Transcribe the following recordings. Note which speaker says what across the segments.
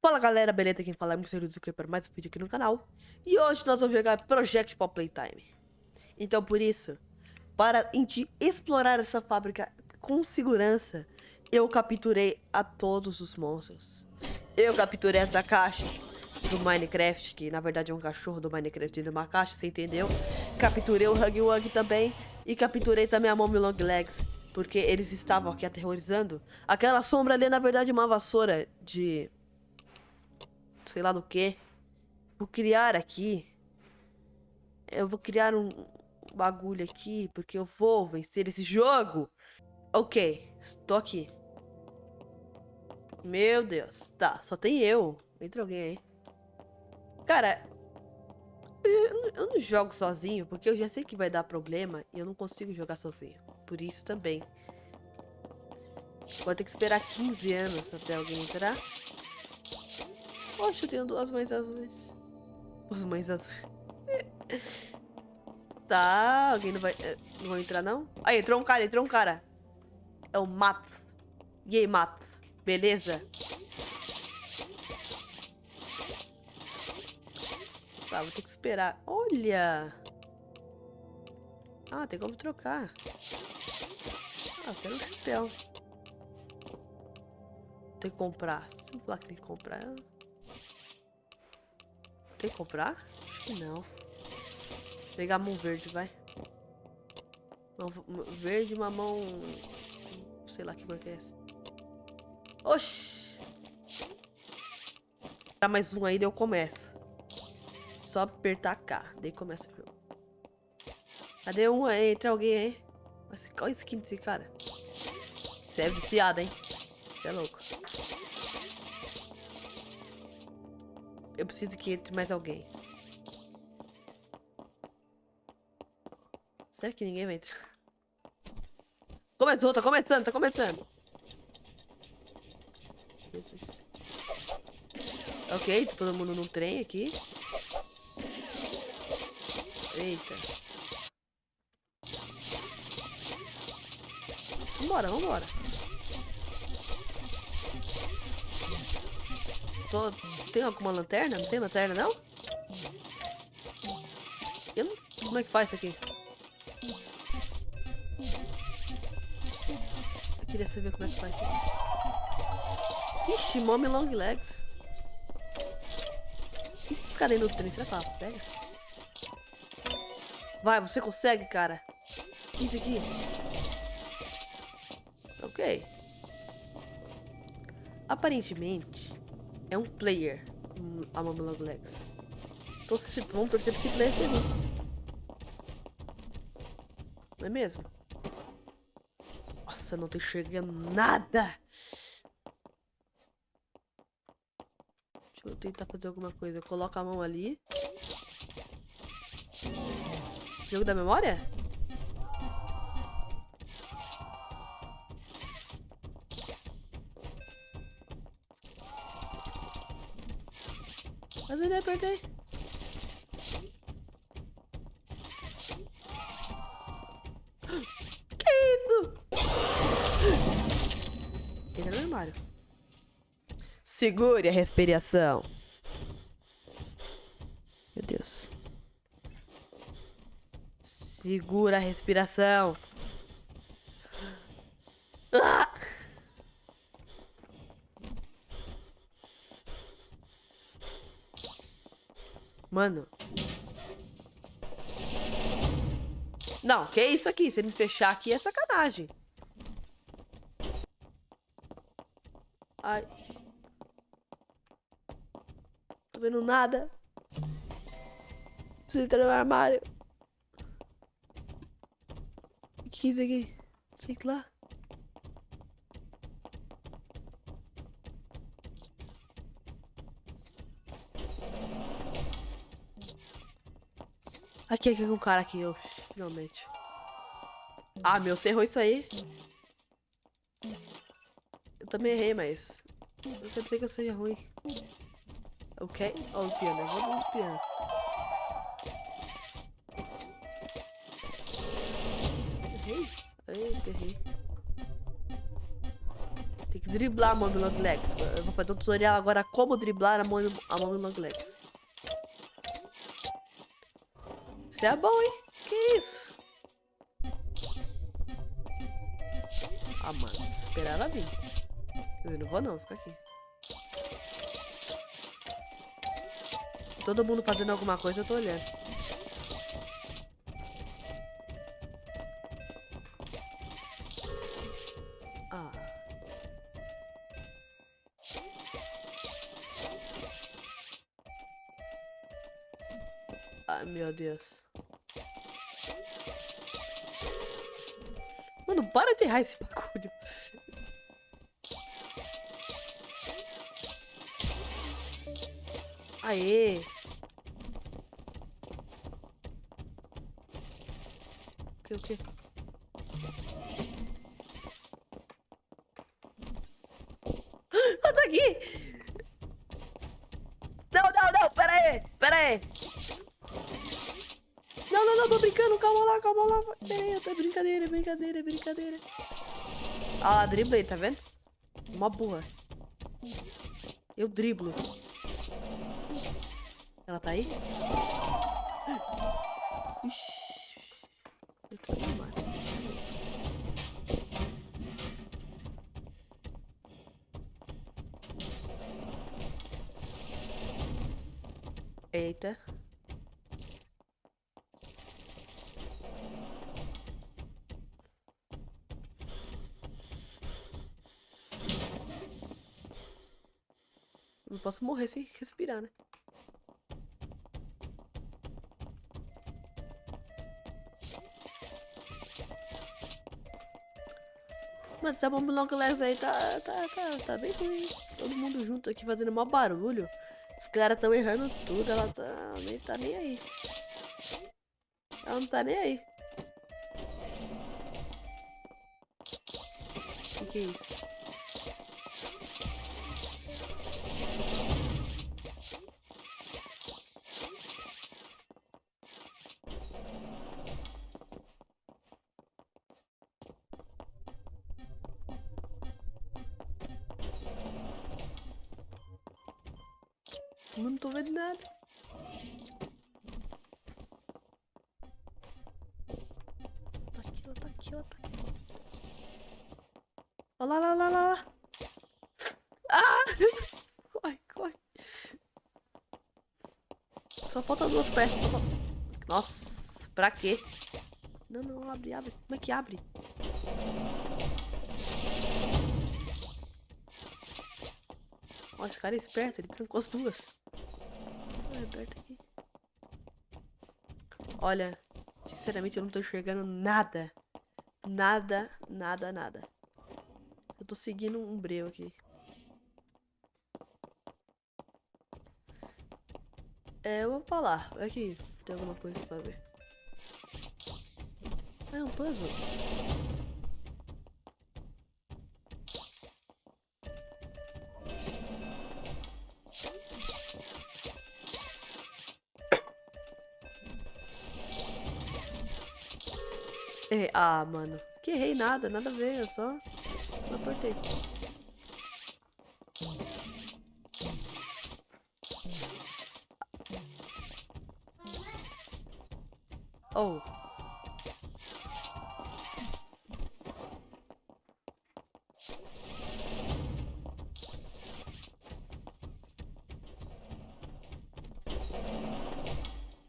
Speaker 1: Fala galera, beleza? Quem fala é o Mr. Zucker para mais um vídeo aqui no canal. E hoje nós vamos jogar Project Pop Playtime. Então por isso, para explorar essa fábrica com segurança, eu capturei a todos os monstros. Eu capturei essa caixa do Minecraft, que na verdade é um cachorro do Minecraft dentro de uma caixa, você entendeu? Capturei o Hug Wug também e capturei também a Mommy Long Legs, porque eles estavam aqui aterrorizando. Aquela sombra ali é na verdade uma vassoura de sei lá do que. Vou criar aqui. Eu vou criar um bagulho aqui, porque eu vou vencer esse jogo. Ok, estou aqui. Meu Deus. Tá, só tem eu. Entra alguém aí. Cara, eu, eu não jogo sozinho, porque eu já sei que vai dar problema e eu não consigo jogar sozinho. Por isso também. Vou ter que esperar 15 anos até alguém entrar. Poxa, eu tenho duas mães azuis. Duas mães azuis. tá, alguém não vai... Eh, não vai entrar, não? Aí, entrou um cara, entrou um cara. É o Mats. E aí, Mats? Beleza? Tá, vou ter que esperar. Olha! Ah, tem como trocar. Ah, eu quero um chapéu. Tem que comprar. Se eu falar que tem que comprar... Tem que comprar? Acho que não. Vou pegar mão verde, vai. Verde, mamão... Sei lá que cor que é essa. Oxi! Dá mais um aí, daí eu começo. Só apertar K, daí começa o jogo. Cadê um aí? Entra alguém aí. Mas qual é a skin desse cara? Você é viciado, hein? Você é louco. Eu preciso que entre mais alguém. Será que ninguém vai entrar? Começou, tá começando, tá começando. Jesus. Ok, tá todo mundo num trem aqui. Eita. Vambora, vambora. Tô... Tem alguma lanterna? Não tem lanterna, não? Eu não... Como é que faz isso aqui? Eu queria saber como é que faz isso. Ixi, mommy long legs. Cadê no trem? Será que ela pega? Vai, você consegue, cara. Isso aqui. Ok. Aparentemente, é um player a Mamma Legs. Então se, vamos torcer pra esse player ser Não é mesmo? Nossa, não tô enxergando nada. Deixa eu tentar fazer alguma coisa. Eu coloco a mão ali. Jogo da memória? Apertei. Que isso? Entra no armário. Segure a respiração. Meu Deus. Segura a respiração. Ah! Mano. Não, que isso aqui? Você me fechar aqui é sacanagem. Ai. Tô vendo nada. Preciso entrar no armário. O que é isso aqui? Sei lá. Aqui, aqui, um cara aqui, eu, finalmente. Ah, meu, você errou isso aí. Eu também errei, mas... Não quer dizer que eu seja ruim. Ok? Ó, o piano, eu vou do piano. Errei? Eita, errei. Tem que driblar a Mommy Long Legs. Eu vou fazer um tutorial agora como driblar a Mommy, a Mommy Long Legs. É bom, hein? Que isso? Ah, mano. Esperar ela vir. Eu não vou não, fica aqui. Todo mundo fazendo alguma coisa, eu tô olhando. Ah. Ai, meu Deus. Errar esse bagulho. Aê! O que, o que? Ah, tá aqui! Não, não, não, pera aí, pera aí. Tô brincando, calma lá, calma lá. Aí, é brincadeira, é brincadeira, é brincadeira. Ah lá, driblei, tá vendo? Uma burra. Eu driblo. Ela tá aí? Ixi. Eu tô. Eita. Não posso morrer sem respirar, né? Mano, essa bomba long legs aí tá, tá, tá, tá bem ruim. Todo mundo junto aqui fazendo mó barulho. Os caras tão errando tudo, ela tá, nem tá nem aí. Ela não tá nem aí. O que, que é isso? Não tô vendo nada. Tá aqui, ó, tá aqui, ó, tá aqui. Olha lá, lá, lá, lá, lá. Ah! Corre, corre. Só falta duas peças. Só. Nossa, pra quê? Não, não, abre, abre. Como é que abre? Nossa, esse cara é esperto, ele trancou as duas. Aqui. Olha, sinceramente eu não tô enxergando nada. Nada, nada, nada. Eu tô seguindo um breu aqui. É, eu vou falar. Aqui, tem alguma coisa pra fazer. É um puzzle. É, ah, mano. Que errei nada, nada a ver, eu só não apertei. Oh.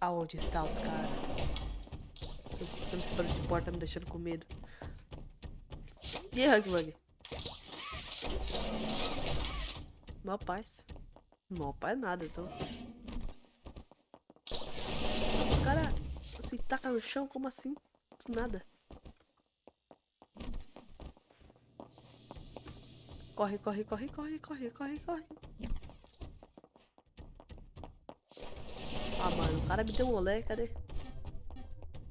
Speaker 1: Aonde estão os caras? Esse barulho de porta me deixando com medo. E aí, Hugbug? Mó paz. Mó paz nada, então. O cara se taca no chão, como assim? Nada. Corre, corre, corre, corre, corre, corre, corre. Ah, mano, o cara me deu um olé, cadê?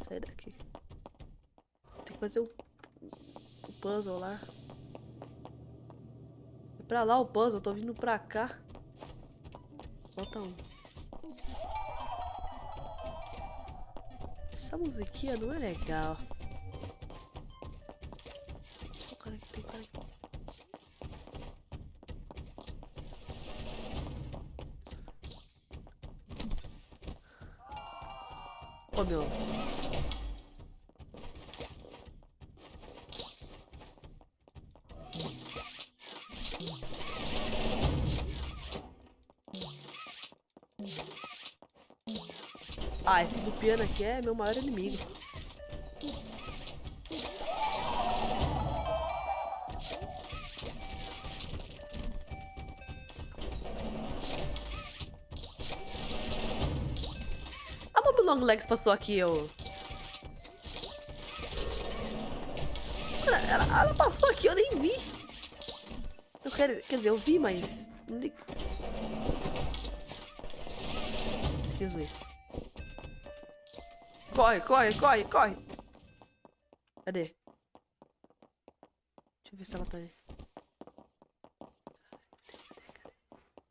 Speaker 1: Sai daqui fazer o, o puzzle lá. É pra lá o puzzle, tô vindo pra cá. Falta um. Essa musiquinha não é legal. Tem cara aqui, tem cara aqui. Oh, meu. Ah, esse do piano aqui é meu maior inimigo. A Mob Long Legs passou aqui, eu... Ela, ela, ela passou aqui, eu nem vi. Eu quero, quer dizer, eu vi, mas... Jesus. Corre, corre, corre, corre. Cadê? Deixa eu ver se ela tá aí.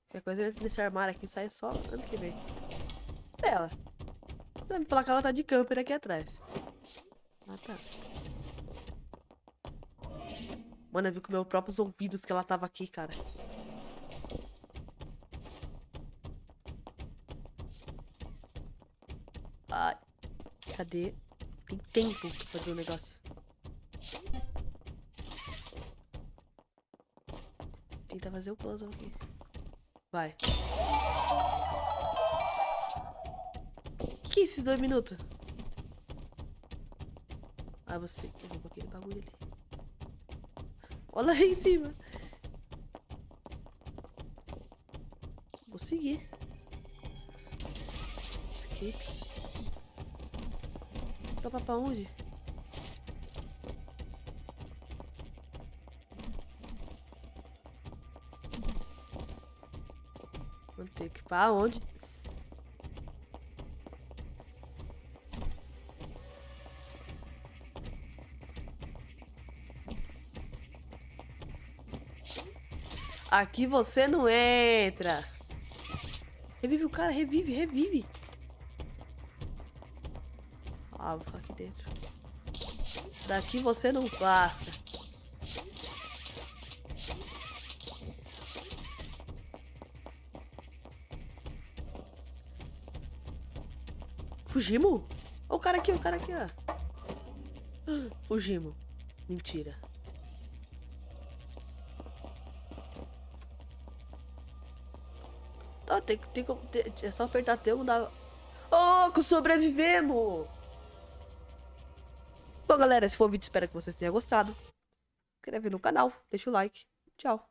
Speaker 1: Qualquer coisa eu entro nesse armário aqui e sai só ano que vem. É ela. Vai me falar que ela tá de camper aqui atrás. Ah, tá. Mano, eu vi com meus próprios ouvidos que ela tava aqui, cara. Tem tempo pra fazer o um negócio. Tenta fazer o puzzle aqui. Vai. O que é esses dois minutos? Ah, você. Vou aquele bagulho ali. Olha lá em cima. Vou seguir. Escape. Topa pra onde? Vamos ter que ir pra onde? Aqui você não entra. Revive o cara, revive, revive. Ficar aqui dentro. Daqui você não passa. Fugimos? Olha o cara aqui, o cara aqui, ó. Fugimos. Mentira. Tá, tem, tem, tem, é só apertar T e mudar. Oh, sobrevivemos! Galera, esse foi o vídeo. Espero que vocês tenham gostado. Se inscreve no canal, deixa o like. Tchau.